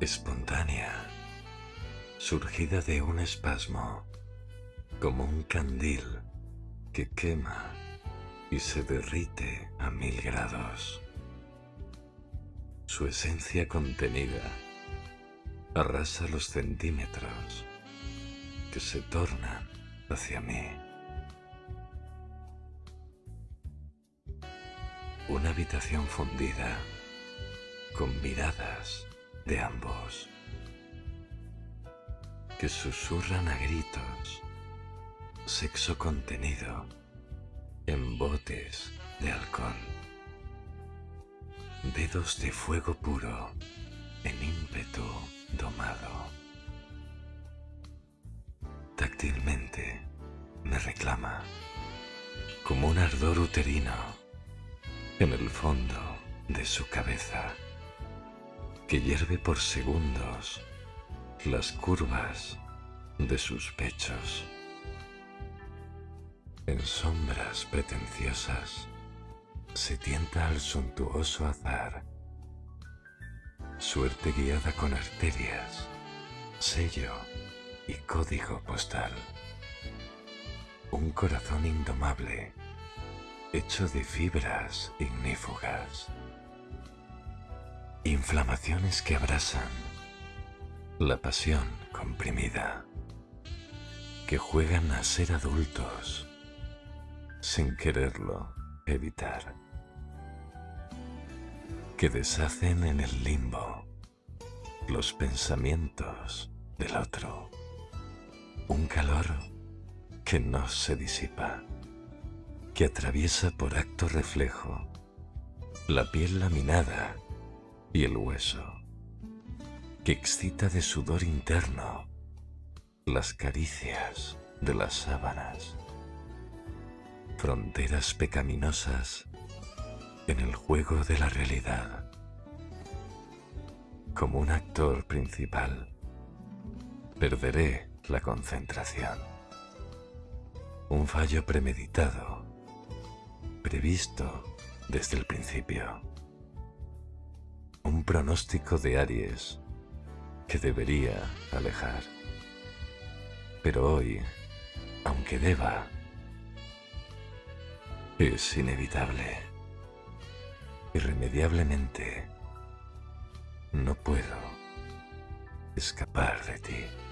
espontánea, surgida de un espasmo, como un candil que quema y se derrite a mil grados. Su esencia contenida arrasa los centímetros que se tornan hacia mí. Una habitación fundida con miradas de ambos que susurran a gritos sexo contenido en botes de alcohol. Dedos de fuego puro en ímpetu domado. Táctilmente me reclama como un ardor uterino en el fondo de su cabeza que hierve por segundos las curvas de sus pechos. En sombras pretenciosas se tienta al suntuoso azar, suerte guiada con arterias, sello y código postal. Un corazón indomable, hecho de fibras ignífugas. Inflamaciones que abrasan la pasión comprimida, que juegan a ser adultos sin quererlo evitar, que deshacen en el limbo los pensamientos del otro, un calor que no se disipa, que atraviesa por acto reflejo la piel laminada y el hueso, que excita de sudor interno las caricias de las sábanas fronteras pecaminosas en el juego de la realidad. Como un actor principal, perderé la concentración. Un fallo premeditado, previsto desde el principio. Un pronóstico de Aries que debería alejar. Pero hoy, aunque deba, es inevitable. Irremediablemente, no puedo escapar de ti.